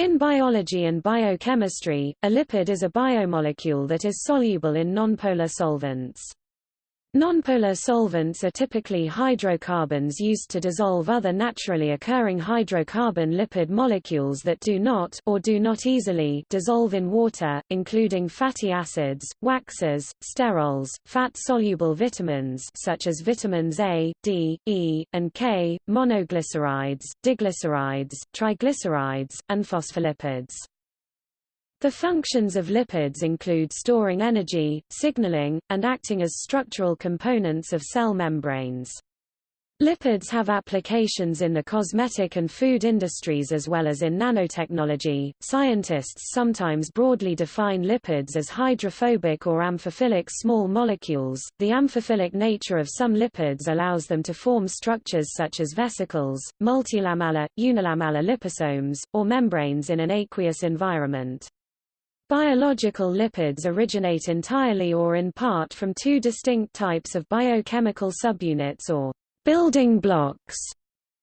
In biology and biochemistry, a lipid is a biomolecule that is soluble in nonpolar solvents. Nonpolar solvents are typically hydrocarbons used to dissolve other naturally occurring hydrocarbon lipid molecules that do not or do not easily dissolve in water, including fatty acids, waxes, sterols, fat-soluble vitamins such as vitamins A, D, E, and K, monoglycerides, diglycerides, triglycerides, and phospholipids. The functions of lipids include storing energy, signaling, and acting as structural components of cell membranes. Lipids have applications in the cosmetic and food industries as well as in nanotechnology. Scientists sometimes broadly define lipids as hydrophobic or amphiphilic small molecules. The amphiphilic nature of some lipids allows them to form structures such as vesicles, multilamellar, unilamellar liposomes, or membranes in an aqueous environment. Biological lipids originate entirely or in part from two distinct types of biochemical subunits or building blocks,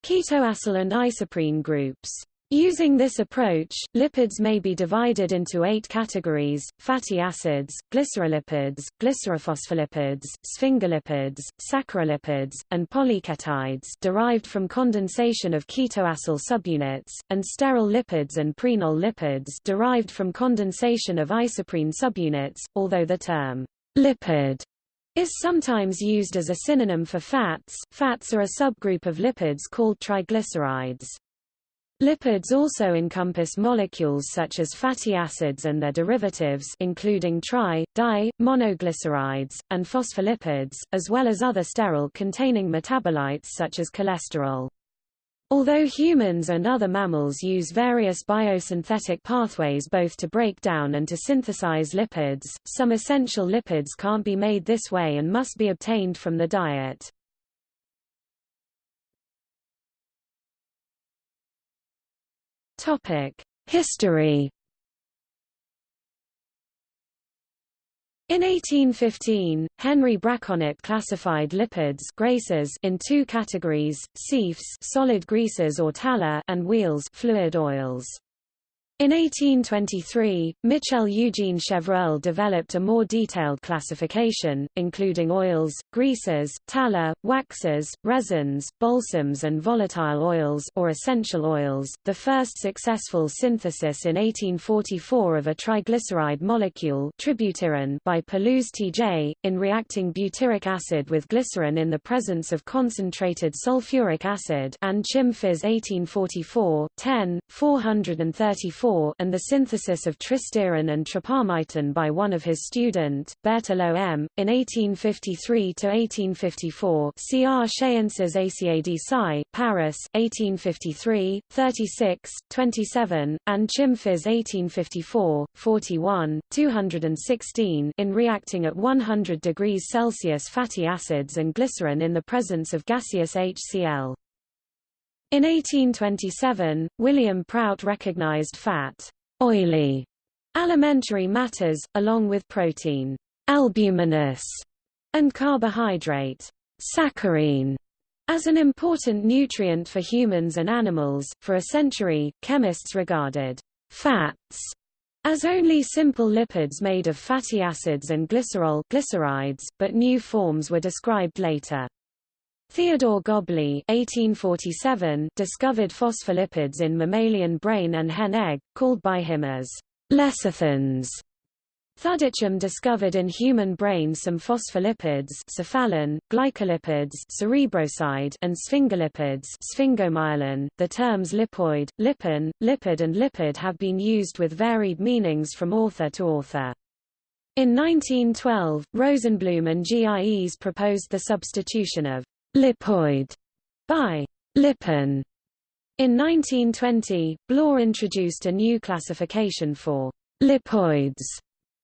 ketoacyl and isoprene groups. Using this approach, lipids may be divided into eight categories, fatty acids, glycerolipids, glycerophospholipids, sphingolipids, saccharolipids, and polyketides derived from condensation of ketoacyl subunits, and sterol lipids and prenol lipids derived from condensation of isoprene subunits, although the term lipid is sometimes used as a synonym for fats. Fats are a subgroup of lipids called triglycerides. Lipids also encompass molecules such as fatty acids and their derivatives including tri, di, monoglycerides, and phospholipids, as well as other sterol-containing metabolites such as cholesterol. Although humans and other mammals use various biosynthetic pathways both to break down and to synthesize lipids, some essential lipids can't be made this way and must be obtained from the diet. History. In 1815, Henry Braconnot classified lipids greases in two categories, suifs solid greases or tallow and huiles fluid oils. In 1823, Michel Eugene Chevreul developed a more detailed classification, including oils, greases, tallow, waxes, resins, balsams and volatile oils or essential oils. The first successful synthesis in 1844 of a triglyceride molecule tributyrin by Pelouze T.J., in reacting butyric acid with glycerin in the presence of concentrated sulfuric acid and Chim Phys 1844, 10, 434 and the synthesis of tristearin and tripalmitin by one of his student, Berthelot M. In 1853–1854 C.R. Sciences ACAD Sci, Paris, 1853, 36, 27, and Chim Phys 1854, 41, 216 in reacting at 100 degrees Celsius fatty acids and glycerin in the presence of gaseous HCl. In 1827, William Prout recognized fat, oily, alimentary matters, along with protein, albuminous, and carbohydrate, saccharine, as an important nutrient for humans and animals. For a century, chemists regarded fats as only simple lipids made of fatty acids and glycerol glycerides, but new forms were described later. Theodore Gobley 1847 discovered phospholipids in mammalian brain and hen egg, called by him as lecithins. Thudichum discovered in human brain some phospholipids cephalin, glycolipids cerebroside, and sphingolipids sphingomyelin. The terms lipoid, lipin, lipid and lipid have been used with varied meanings from author to author. In 1912, Rosenbloom and Gies proposed the substitution of lipoid by lipin. In 1920, Bloor introduced a new classification for lipoids.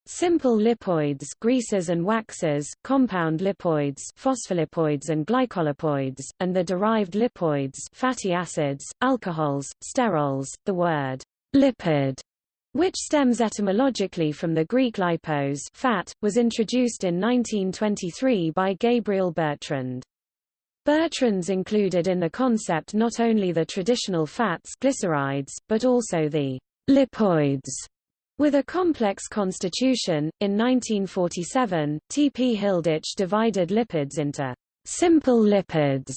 Simple lipoids greases and waxes, compound lipoids phospholipids and glycolipids, and the derived lipoids fatty acids, alcohols, sterols. The word lipid, which stems etymologically from the Greek lipos fat, was introduced in 1923 by Gabriel Bertrand. Bertrand's included in the concept not only the traditional fats glycerides, but also the lipoids with a complex constitution. In 1947, T. P. Hilditch divided lipids into simple lipids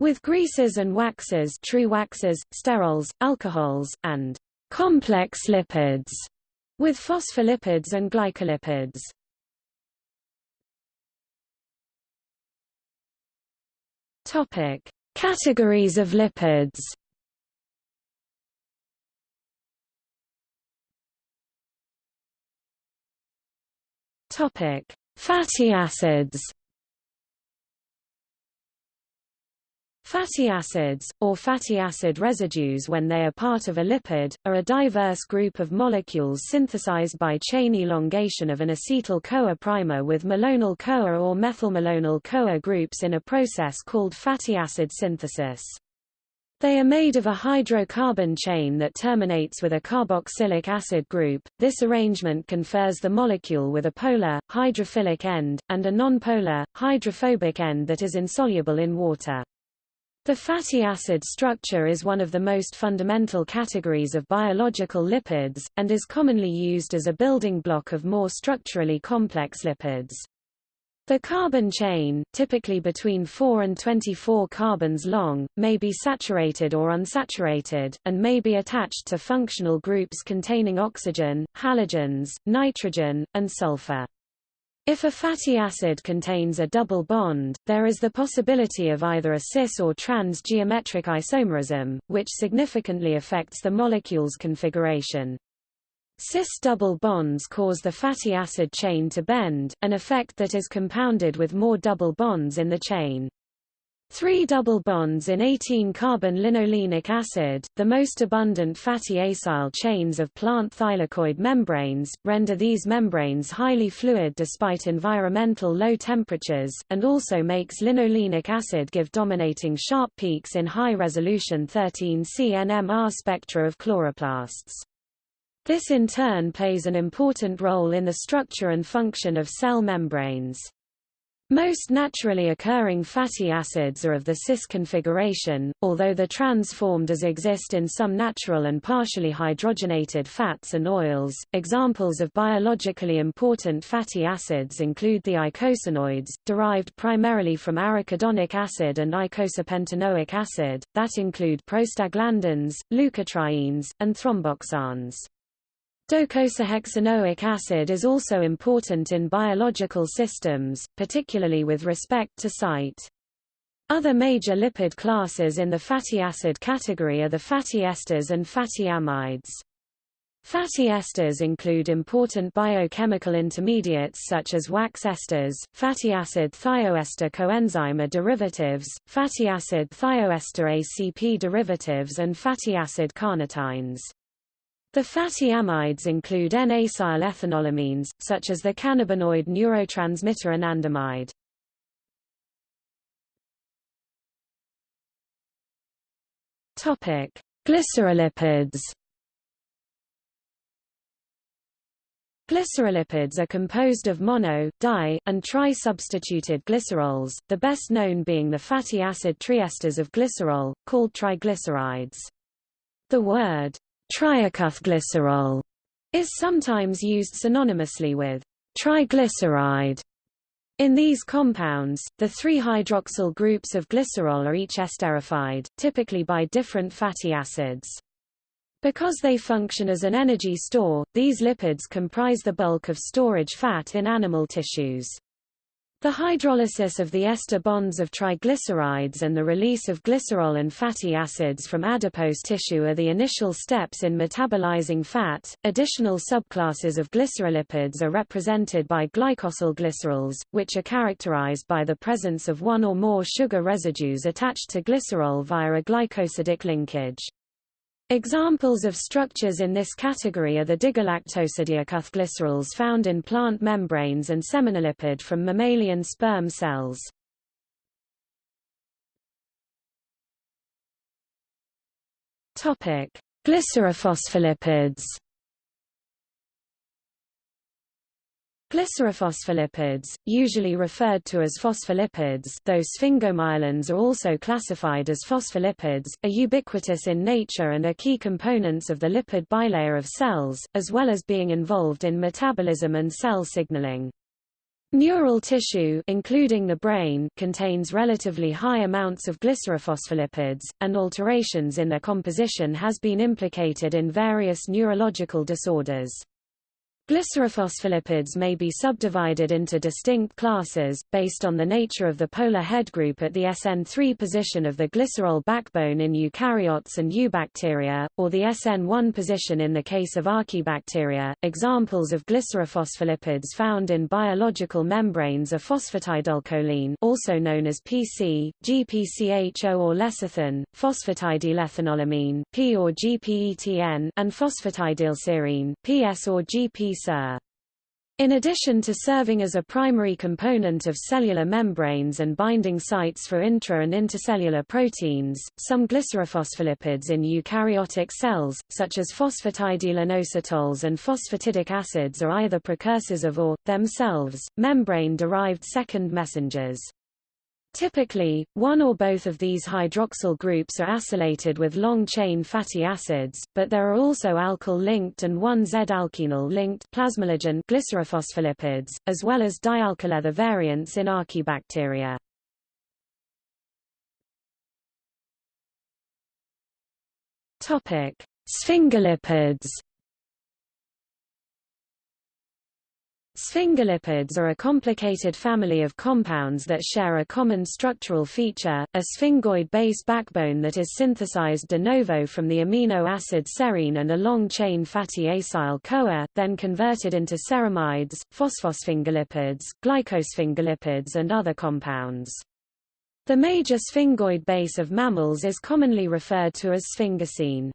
with greases and waxes, true waxes, sterols, alcohols, and complex lipids with phospholipids and glycolipids. Topic: Categories of lipids. Topic: Fatty acids. Fatty acids, or fatty acid residues when they are part of a lipid, are a diverse group of molecules synthesized by chain elongation of an acetyl-CoA primer with malonyl-CoA or methylmalonyl-CoA groups in a process called fatty acid synthesis. They are made of a hydrocarbon chain that terminates with a carboxylic acid group. This arrangement confers the molecule with a polar, hydrophilic end, and a nonpolar, hydrophobic end that is insoluble in water. The fatty acid structure is one of the most fundamental categories of biological lipids, and is commonly used as a building block of more structurally complex lipids. The carbon chain, typically between 4 and 24 carbons long, may be saturated or unsaturated, and may be attached to functional groups containing oxygen, halogens, nitrogen, and sulfur. If a fatty acid contains a double bond, there is the possibility of either a cis or trans geometric isomerism, which significantly affects the molecule's configuration. Cis double bonds cause the fatty acid chain to bend, an effect that is compounded with more double bonds in the chain. Three double bonds in 18-carbon linolenic acid, the most abundant fatty acyl chains of plant thylakoid membranes, render these membranes highly fluid despite environmental low temperatures, and also makes linolenic acid give dominating sharp peaks in high-resolution 13C NMR spectra of chloroplasts. This in turn plays an important role in the structure and function of cell membranes. Most naturally occurring fatty acids are of the cis configuration, although the trans-form does exist in some natural and partially hydrogenated fats and oils. Examples of biologically important fatty acids include the eicosanoids, derived primarily from arachidonic acid and eicosapentaenoic acid, that include prostaglandins, leukotrienes, and thromboxanes. Docosahexaenoic acid is also important in biological systems, particularly with respect to sight. Other major lipid classes in the fatty acid category are the fatty esters and fatty amides. Fatty esters include important biochemical intermediates such as wax esters, fatty acid thioester coenzyme A derivatives, fatty acid thioester ACP derivatives and fatty acid carnitines. The fatty amides include N-acyl ethanolamines, such as the cannabinoid neurotransmitter anandamide. Topic: Glycerolipids. Glycerolipids are composed of mono, di, and tri-substituted glycerols, the best known being the fatty acid triesters of glycerol, called triglycerides. The word Triacylglycerol is sometimes used synonymously with triglyceride. In these compounds, the three hydroxyl groups of glycerol are each esterified, typically by different fatty acids. Because they function as an energy store, these lipids comprise the bulk of storage fat in animal tissues. The hydrolysis of the ester bonds of triglycerides and the release of glycerol and fatty acids from adipose tissue are the initial steps in metabolizing fat. Additional subclasses of glycerolipids are represented by glycosylglycerols, which are characterized by the presence of one or more sugar residues attached to glycerol via a glycosidic linkage. Examples of structures in this category are the digalactosyldiacylglycerols found in plant membranes and seminolipid from mammalian sperm cells. Topic: Glycerophospholipids. Glycerophospholipids, usually referred to as phospholipids though sphingomyelins are also classified as phospholipids, are ubiquitous in nature and are key components of the lipid bilayer of cells, as well as being involved in metabolism and cell signaling. Neural tissue including the brain contains relatively high amounts of glycerophospholipids, and alterations in their composition has been implicated in various neurological disorders. Glycerophospholipids may be subdivided into distinct classes, based on the nature of the polar head group at the SN3 position of the glycerol backbone in eukaryotes and eubacteria, or the SN1 position in the case of archaebacteria. Examples of glycerophospholipids found in biological membranes are phosphatidylcholine also known as PC, GPCHO or lecithin, phosphatidylethanolamine P or GPETN, and phosphatidylserine PS or GP in addition to serving as a primary component of cellular membranes and binding sites for intra- and intercellular proteins, some glycerophospholipids in eukaryotic cells, such as phosphatidylinositols and phosphatidic acids are either precursors of or, themselves, membrane-derived second messengers. Typically, one or both of these hydroxyl groups are acylated with long-chain fatty acids, but there are also alkyl-linked and 1Z-alkenyl-linked plasmalogen glycerophospholipids, as well as dialkylether variants in archaebacteria. Topic: Sphingolipids Sphingolipids are a complicated family of compounds that share a common structural feature, a sphingoid base backbone that is synthesized de novo from the amino acid serine and a long-chain fatty acyl-CoA, then converted into ceramides, phosphosphingolipids, glycosphingolipids and other compounds. The major sphingoid base of mammals is commonly referred to as sphingosine.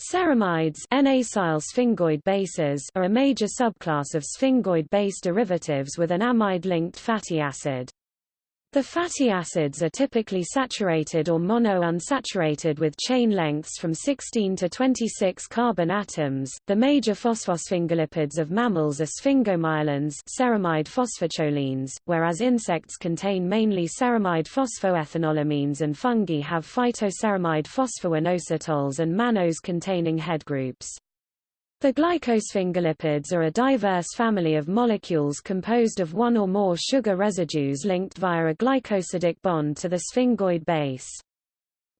Ceramides N-acyl sphingoid bases are a major subclass of sphingoid base derivatives with an amide-linked fatty acid. The fatty acids are typically saturated or mono-unsaturated with chain lengths from 16 to 26 carbon atoms. The major phosphosphingolipids of mammals are sphingomyelins, ceramide phosphocholines, whereas insects contain mainly ceramide phosphoethanolamines and fungi have phytoceramide phosphoinositols and mannose containing head groups. The glycosphingolipids are a diverse family of molecules composed of one or more sugar residues linked via a glycosidic bond to the sphingoid base.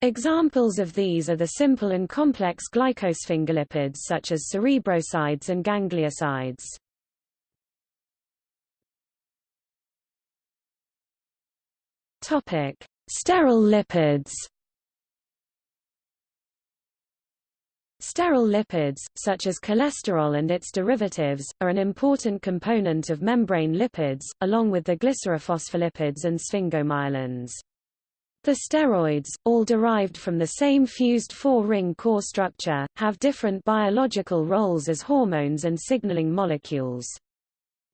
Examples of these are the simple and complex glycosphingolipids such as cerebrosides and gangliosides. Topic: Sterol lipids. Sterol lipids, such as cholesterol and its derivatives, are an important component of membrane lipids, along with the glycerophospholipids and sphingomyelins. The steroids, all derived from the same fused four-ring core structure, have different biological roles as hormones and signaling molecules.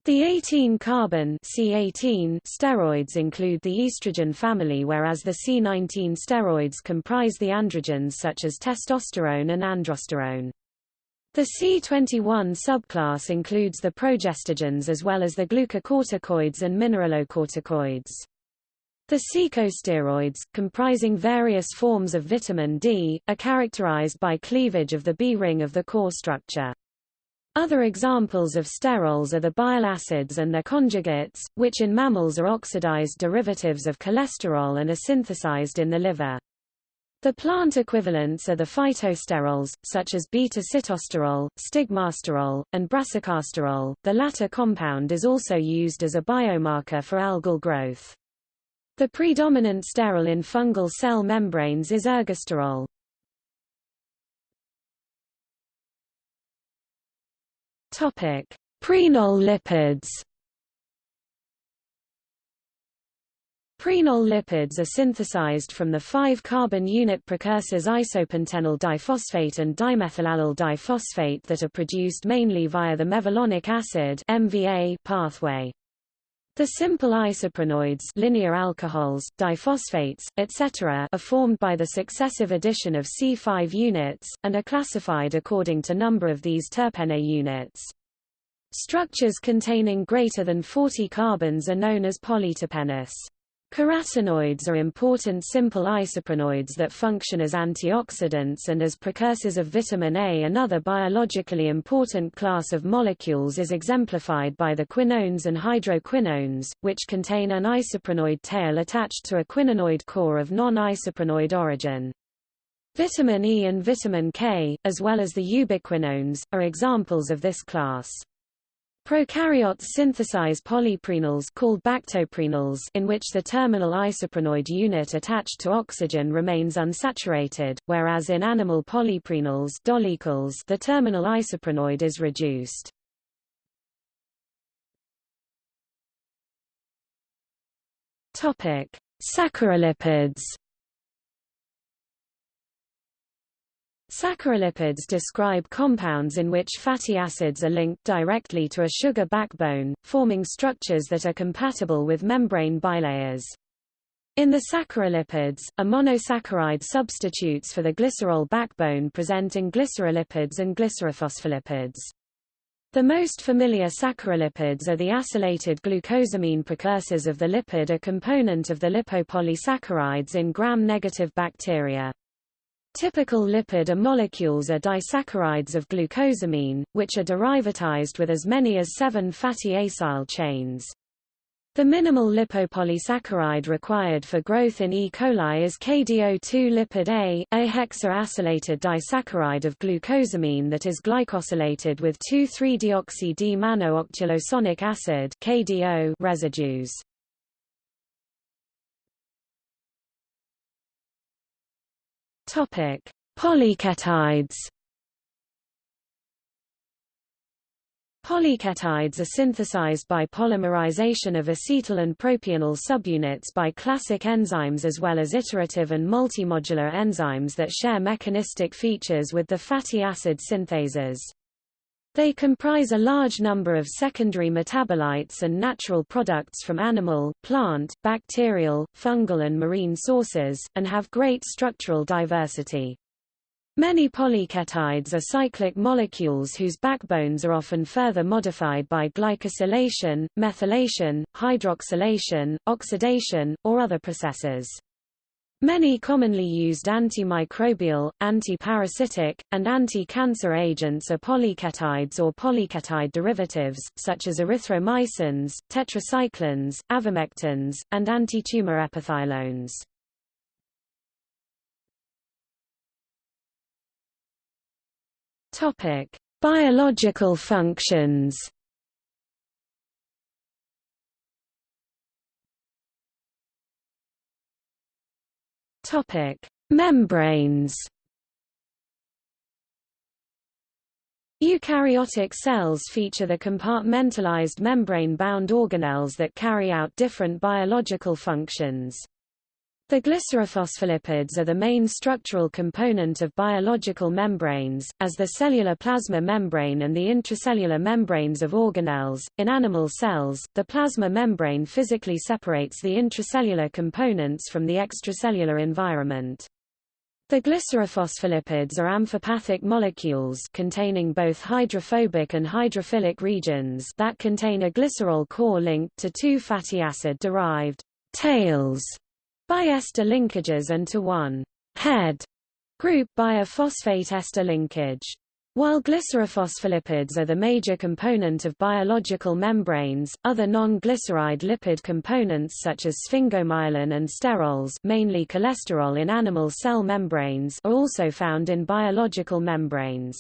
The 18-carbon C18 steroids include the estrogen family whereas the C19 steroids comprise the androgens such as testosterone and androsterone. The C21 subclass includes the progestogens as well as the glucocorticoids and mineralocorticoids. The corticosteroids, comprising various forms of vitamin D, are characterized by cleavage of the B-ring of the core structure. Other examples of sterols are the bile acids and their conjugates, which in mammals are oxidized derivatives of cholesterol and are synthesized in the liver. The plant equivalents are the phytosterols, such as beta-sitosterol, stigmasterol, and brassicasterol. The latter compound is also used as a biomarker for algal growth. The predominant sterol in fungal cell membranes is ergosterol. Topic: Prenol lipids. Prenol lipids are synthesized from the 5-carbon unit precursors isopentenyl diphosphate and dimethylallyl diphosphate that are produced mainly via the mevalonic acid MVA pathway. The simple isoprenoids linear alcohols, diphosphates, etc. are formed by the successive addition of C5 units, and are classified according to number of these terpene units. Structures containing greater than 40 carbons are known as polyterpenes. Carotenoids are important simple isoprenoids that function as antioxidants and as precursors of vitamin A. Another biologically important class of molecules is exemplified by the quinones and hydroquinones, which contain an isoprenoid tail attached to a quinonoid core of non-isoprenoid origin. Vitamin E and vitamin K, as well as the ubiquinones, are examples of this class. Prokaryotes synthesize polyprenols called bactoprenols in which the terminal isoprenoid unit attached to oxygen remains unsaturated, whereas in animal polyprenols the terminal isoprenoid is reduced. Topic: Saccharolipids describe compounds in which fatty acids are linked directly to a sugar backbone, forming structures that are compatible with membrane bilayers. In the saccharolipids, a monosaccharide substitutes for the glycerol backbone presenting glycerolipids and glycerophospholipids. The most familiar saccharolipids are the acylated glucosamine precursors of the lipid a component of the lipopolysaccharides in gram-negative bacteria. Typical lipid A molecules are disaccharides of glucosamine, which are derivatized with as many as seven fatty acyl chains. The minimal lipopolysaccharide required for growth in E. coli is KDO2 lipid A, a hexaacylated disaccharide of glucosamine that is glycosylated with 2,3-deoxy-D-manno-octulosonic acid KDO residues. Topic: Polyketides. Polyketides are synthesized by polymerization of acetyl and propionyl subunits by classic enzymes as well as iterative and multimodular enzymes that share mechanistic features with the fatty acid synthases. They comprise a large number of secondary metabolites and natural products from animal, plant, bacterial, fungal and marine sources, and have great structural diversity. Many polyketides are cyclic molecules whose backbones are often further modified by glycosylation, methylation, hydroxylation, oxidation, or other processes. Many commonly used antimicrobial, antiparasitic, and anti-cancer agents are polyketides or polyketide derivatives, such as erythromycins, tetracyclines, avermectins, and antitumor epothilones. Biological functions. Topic: Membranes. Eukaryotic cells feature the compartmentalized membrane-bound organelles that carry out different biological functions. The glycerophospholipids are the main structural component of biological membranes, as the cellular plasma membrane and the intracellular membranes of organelles. In animal cells, the plasma membrane physically separates the intracellular components from the extracellular environment. The glycerophospholipids are amphipathic molecules containing both hydrophobic and hydrophilic regions that contain a glycerol core linked to two fatty acid-derived tails by ester linkages and to one head group by a phosphate ester linkage. While glycerophospholipids are the major component of biological membranes, other non-glyceride lipid components such as sphingomyelin and sterols mainly cholesterol in animal cell membranes are also found in biological membranes.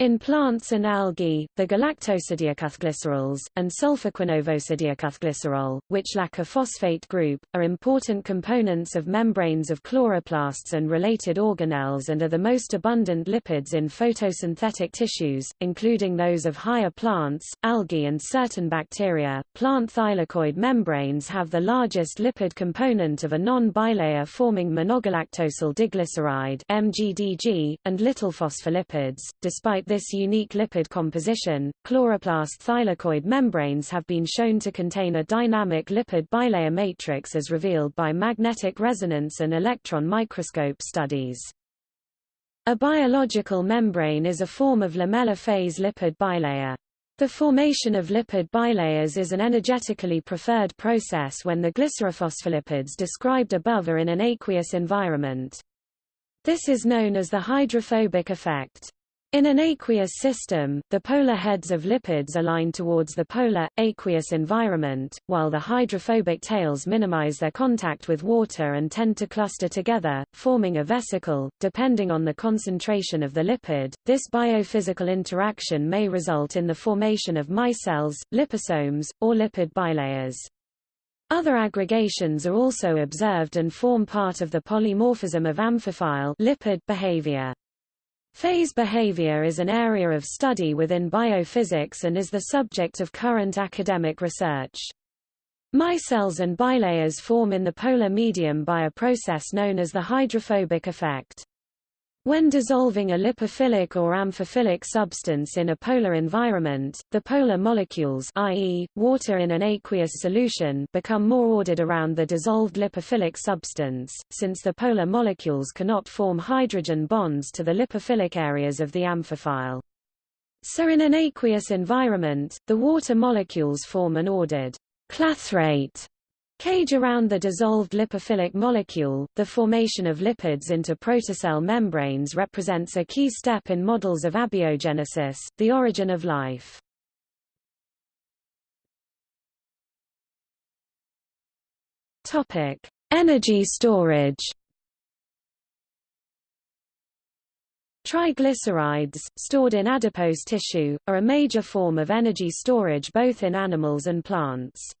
In plants and algae, the galactosyldiacylglycerols, and sulfoquinovosyldiacylglycerol, which lack a phosphate group, are important components of membranes of chloroplasts and related organelles and are the most abundant lipids in photosynthetic tissues, including those of higher plants, algae and certain bacteria. Plant thylakoid membranes have the largest lipid component of a non-bilayer forming monogalactosyl diglyceride (MGDG) and little phospholipids, despite Despite this unique lipid composition, chloroplast thylakoid membranes have been shown to contain a dynamic lipid bilayer matrix as revealed by magnetic resonance and electron microscope studies. A biological membrane is a form of lamellar phase lipid bilayer. The formation of lipid bilayers is an energetically preferred process when the glycerophospholipids described above are in an aqueous environment. This is known as the hydrophobic effect. In an aqueous system, the polar heads of lipids align towards the polar, aqueous environment, while the hydrophobic tails minimize their contact with water and tend to cluster together, forming a vesicle. Depending on the concentration of the lipid, this biophysical interaction may result in the formation of micelles, liposomes, or lipid bilayers. Other aggregations are also observed and form part of the polymorphism of amphiphile lipid behavior. Phase behavior is an area of study within biophysics and is the subject of current academic research. Micelles and bilayers form in the polar medium by a process known as the hydrophobic effect. When dissolving a lipophilic or amphiphilic substance in a polar environment, the polar molecules i.e., water in an aqueous solution become more ordered around the dissolved lipophilic substance, since the polar molecules cannot form hydrogen bonds to the lipophilic areas of the amphiphile. So in an aqueous environment, the water molecules form an ordered clathrate Cage around the dissolved lipophilic molecule, the formation of lipids into protocell membranes represents a key step in models of abiogenesis, the origin of life. Topic: Energy storage. Triglycerides, stored in adipose tissue, are a major form of energy storage both in animals and plants.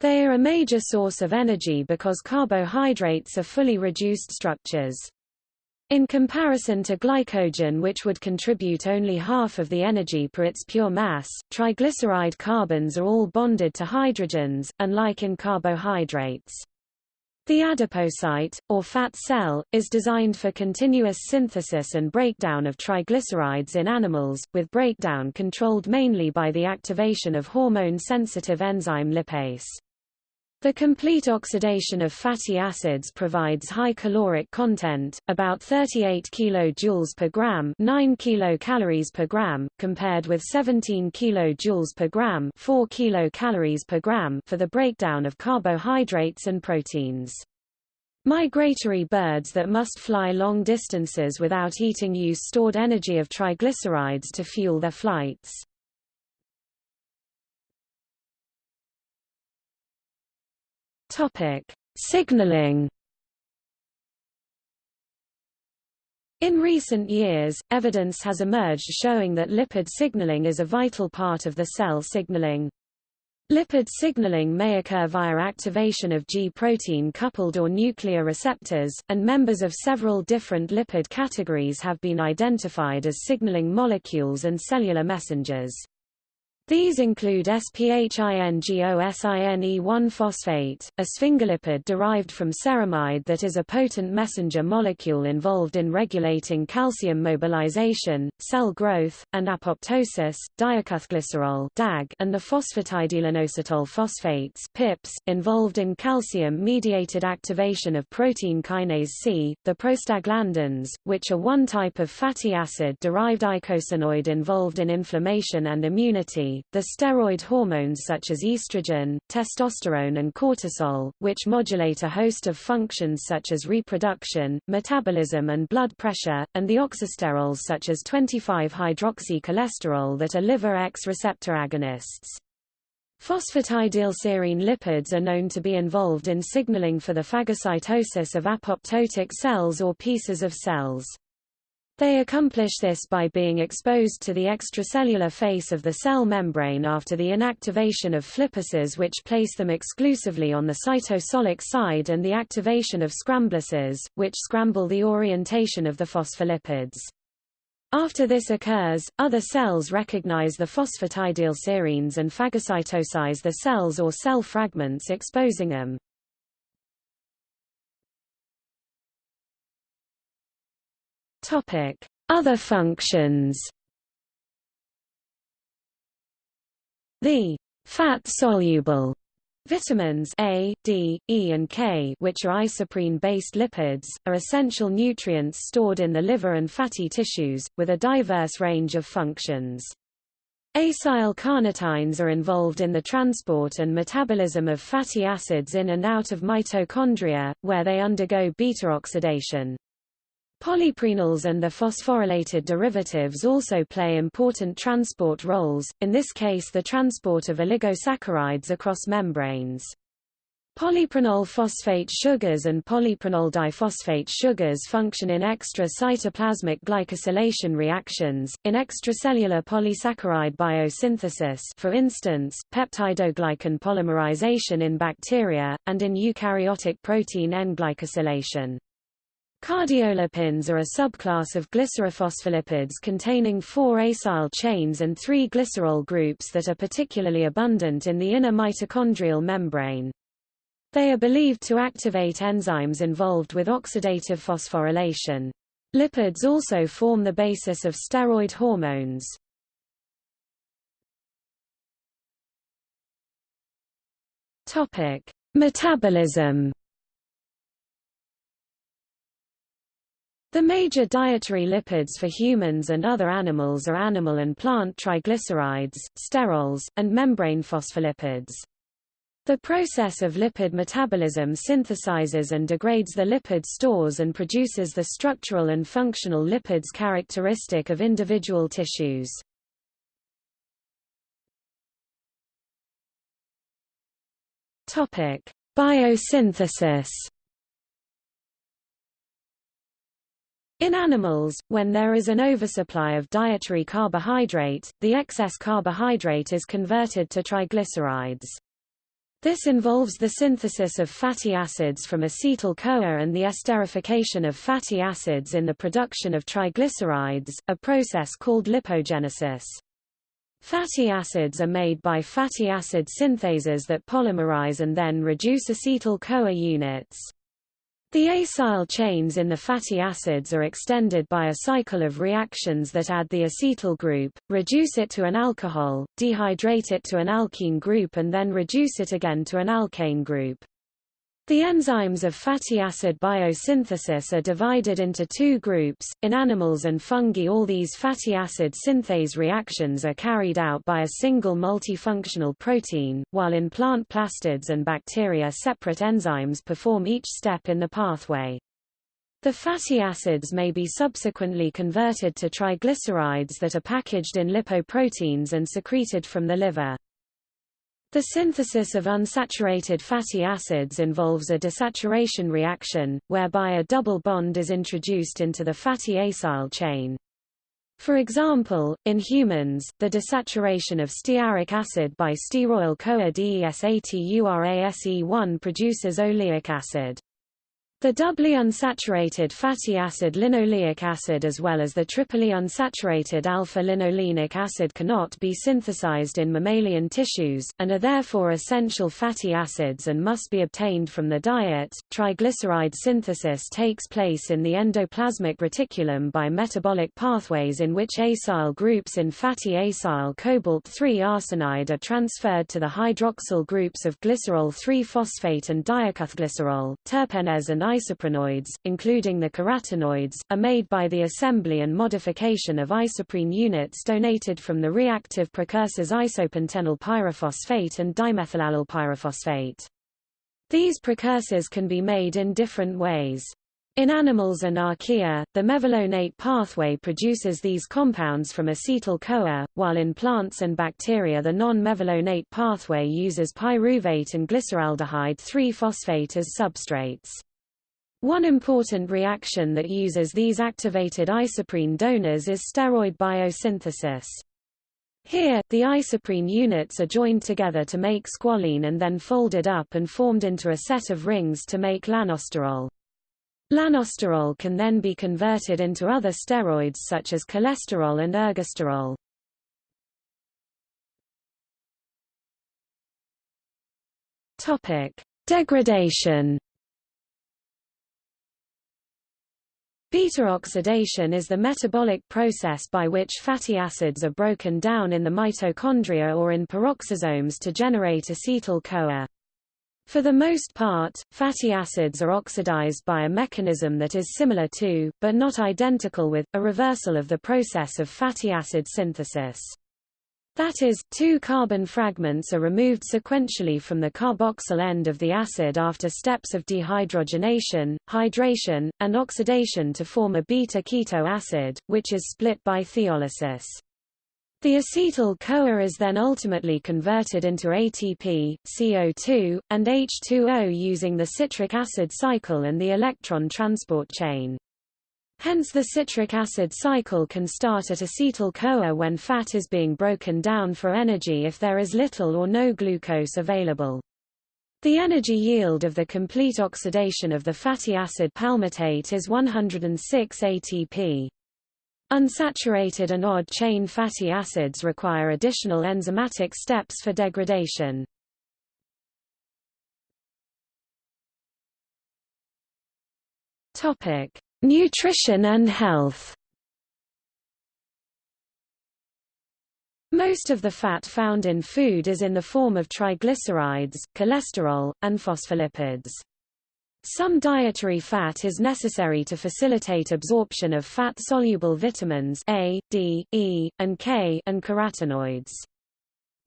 They are a major source of energy because carbohydrates are fully reduced structures. In comparison to glycogen which would contribute only half of the energy per its pure mass, triglyceride carbons are all bonded to hydrogens, unlike in carbohydrates. The adipocyte, or fat cell, is designed for continuous synthesis and breakdown of triglycerides in animals, with breakdown controlled mainly by the activation of hormone-sensitive enzyme lipase. The complete oxidation of fatty acids provides high caloric content, about 38 kJ per gram, 9 kilocalories per gram, compared with 17 kJ per gram, 4 kilocalories per gram for the breakdown of carbohydrates and proteins. Migratory birds that must fly long distances without eating use stored energy of triglycerides to fuel their flights. Topic: Signaling. In recent years, evidence has emerged showing that lipid signaling is a vital part of the cell signaling. Lipid signaling may occur via activation of G-protein coupled or nuclear receptors, and members of several different lipid categories have been identified as signaling molecules and cellular messengers. These include SPHINGOSINE1-phosphate, a sphingolipid derived from ceramide that is a potent messenger molecule involved in regulating calcium mobilization, cell growth, and apoptosis, diacylglycerol and the phosphatidylinositol phosphates (PIPs), involved in calcium-mediated activation of protein kinase C, the prostaglandins, which are one type of fatty acid-derived eicosanoid involved in inflammation and immunity, the steroid hormones such as estrogen, testosterone and cortisol, which modulate a host of functions such as reproduction, metabolism and blood pressure, and the oxysterols such as 25-hydroxycholesterol that are liver X receptor agonists. Phosphatidylserine lipids are known to be involved in signaling for the phagocytosis of apoptotic cells or pieces of cells. They accomplish this by being exposed to the extracellular face of the cell membrane after the inactivation of flippases which place them exclusively on the cytosolic side and the activation of scramblases, which scramble the orientation of the phospholipids. After this occurs, other cells recognize the phosphatidylserines and phagocytosize the cells or cell fragments exposing them. Topic: Other functions. The fat-soluble Vitamins A, D, E and K which are isoprene-based lipids, are essential nutrients stored in the liver and fatty tissues, with a diverse range of functions. Acyl carnitines are involved in the transport and metabolism of fatty acids in and out of mitochondria, where they undergo beta-oxidation. Polyprenols and the phosphorylated derivatives also play important transport roles, in this case the transport of oligosaccharides across membranes. Polyprenol phosphate sugars and polyprenol diphosphate sugars function in extra-cytoplasmic glycosylation reactions, in extracellular polysaccharide biosynthesis for instance, peptidoglycan polymerization in bacteria, and in eukaryotic protein N-glycosylation. Cardiolipins are a subclass of glycerophospholipids containing four acyl chains and three glycerol groups that are particularly abundant in the inner mitochondrial membrane. They are believed to activate enzymes involved with oxidative phosphorylation. Lipids also form the basis of steroid hormones. Topic: Metabolism. The major dietary lipids for humans and other animals are animal and plant triglycerides, sterols, and membrane phospholipids. The process of lipid metabolism synthesizes and degrades the lipid stores and produces the structural and functional lipids characteristic of individual tissues. Topic: Biosynthesis. In animals, when there is an oversupply of dietary carbohydrate, the excess carbohydrate is converted to triglycerides. This involves the synthesis of fatty acids from acetyl-CoA and the esterification of fatty acids in the production of triglycerides, a process called lipogenesis. Fatty acids are made by fatty acid synthases that polymerize and then reduce acetyl-CoA units. The acyl chains in the fatty acids are extended by a cycle of reactions that add the acetyl group, reduce it to an alcohol, dehydrate it to an alkene group and then reduce it again to an alkane group. The enzymes of fatty acid biosynthesis are divided into two groups. In animals and fungi, all these fatty acid synthase reactions are carried out by a single multifunctional protein, while in plant plastids and bacteria, separate enzymes perform each step in the pathway. The fatty acids may be subsequently converted to triglycerides that are packaged in lipoproteins and secreted from the liver. The synthesis of unsaturated fatty acids involves a desaturation reaction, whereby a double bond is introduced into the fatty acyl chain. For example, in humans, the desaturation of stearic acid by stearoyl-CoA DESATURASE1 produces oleic acid. The doubly unsaturated fatty acid linoleic acid as well as the triply unsaturated alpha-linolenic acid cannot be synthesized in mammalian tissues, and are therefore essential fatty acids and must be obtained from the diet. Triglyceride synthesis takes place in the endoplasmic reticulum by metabolic pathways in which acyl groups in fatty acyl cobalt-3 arsenide are transferred to the hydroxyl groups of glycerol 3-phosphate and diacylglycerol, terpenes and isoprenoids, including the carotenoids, are made by the assembly and modification of isoprene units donated from the reactive precursors isopentenyl pyrophosphate and dimethylallyl pyrophosphate. These precursors can be made in different ways. In animals and archaea, the mevalonate pathway produces these compounds from acetyl-CoA, while in plants and bacteria the non-mevalonate pathway uses pyruvate and glyceraldehyde 3-phosphate as substrates. One important reaction that uses these activated isoprene donors is steroid biosynthesis. Here, the isoprene units are joined together to make squalene and then folded up and formed into a set of rings to make lanosterol. Lanosterol can then be converted into other steroids such as cholesterol and ergosterol. Topic: Degradation Beta-oxidation is the metabolic process by which fatty acids are broken down in the mitochondria or in peroxisomes to generate acetyl-CoA. For the most part, fatty acids are oxidized by a mechanism that is similar to, but not identical with, a reversal of the process of fatty acid synthesis. That is, two carbon fragments are removed sequentially from the carboxyl end of the acid after steps of dehydrogenation, hydration, and oxidation to form a beta-keto acid, which is split by thiolysis. The acetyl-CoA is then ultimately converted into ATP, CO2, and H2O using the citric acid cycle and the electron transport chain. Hence the citric acid cycle can start at acetyl-CoA when fat is being broken down for energy if there is little or no glucose available. The energy yield of the complete oxidation of the fatty acid palmitate is 106 ATP. Unsaturated and odd-chain fatty acids require additional enzymatic steps for degradation. Topic: Nutrition and health Most of the fat found in food is in the form of triglycerides, cholesterol, and phospholipids. Some dietary fat is necessary to facilitate absorption of fat-soluble vitamins A, D, E, and K and carotenoids.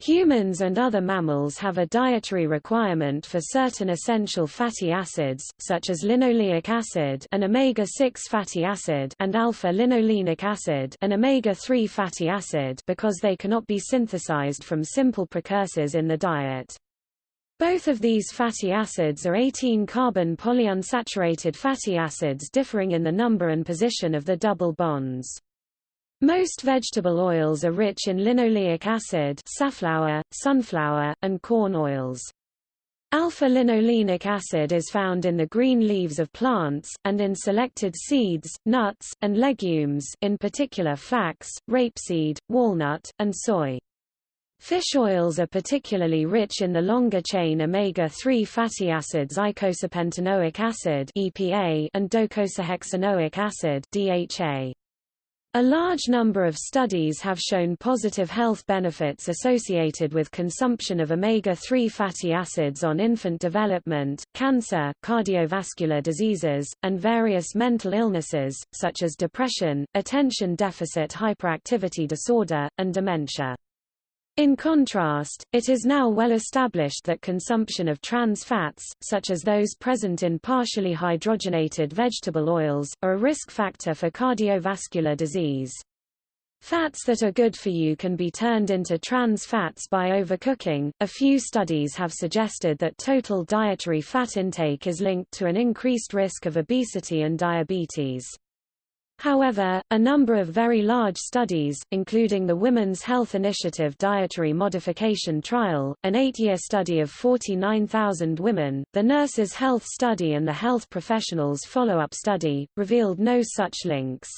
Humans and other mammals have a dietary requirement for certain essential fatty acids, such as linoleic acid an omega-6 fatty acid and alpha-linolenic acid an omega-3 fatty acid because they cannot be synthesized from simple precursors in the diet. Both of these fatty acids are 18-carbon polyunsaturated fatty acids differing in the number and position of the double bonds. Most vegetable oils are rich in linoleic acid safflower, sunflower, and corn oils. Alpha-linolenic acid is found in the green leaves of plants, and in selected seeds, nuts, and legumes in particular flax, rapeseed, walnut, and soy. Fish oils are particularly rich in the longer-chain omega-3 fatty acids eicosapentaenoic acid EPA and docosahexaenoic acid DHA. A large number of studies have shown positive health benefits associated with consumption of omega-3 fatty acids on infant development, cancer, cardiovascular diseases, and various mental illnesses, such as depression, attention deficit hyperactivity disorder, and dementia. In contrast, it is now well established that consumption of trans fats, such as those present in partially hydrogenated vegetable oils, are a risk factor for cardiovascular disease. Fats that are good for you can be turned into trans fats by overcooking. A few studies have suggested that total dietary fat intake is linked to an increased risk of obesity and diabetes. However, a number of very large studies, including the Women's Health Initiative Dietary Modification Trial, an eight-year study of 49,000 women, the Nurses' Health Study and the Health Professionals Follow-up Study, revealed no such links.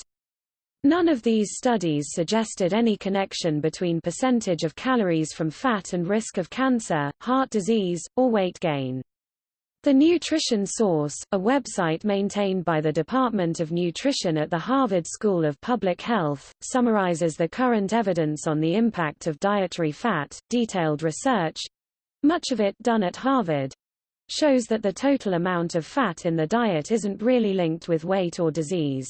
None of these studies suggested any connection between percentage of calories from fat and risk of cancer, heart disease, or weight gain. The Nutrition Source, a website maintained by the Department of Nutrition at the Harvard School of Public Health, summarizes the current evidence on the impact of dietary fat. Detailed research much of it done at Harvard shows that the total amount of fat in the diet isn't really linked with weight or disease.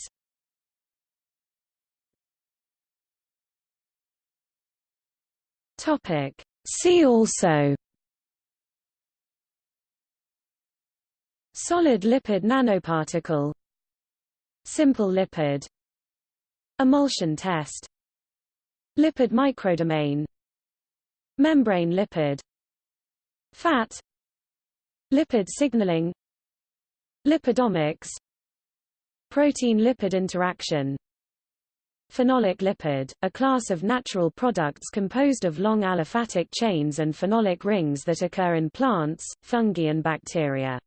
Topic. See also Solid lipid nanoparticle. Simple lipid. Emulsion test. Lipid microdomain. Membrane lipid. Fat. Lipid signaling. Lipidomics. Protein-lipid interaction. Phenolic lipid, a class of natural products composed of long aliphatic chains and phenolic rings that occur in plants, fungi and bacteria.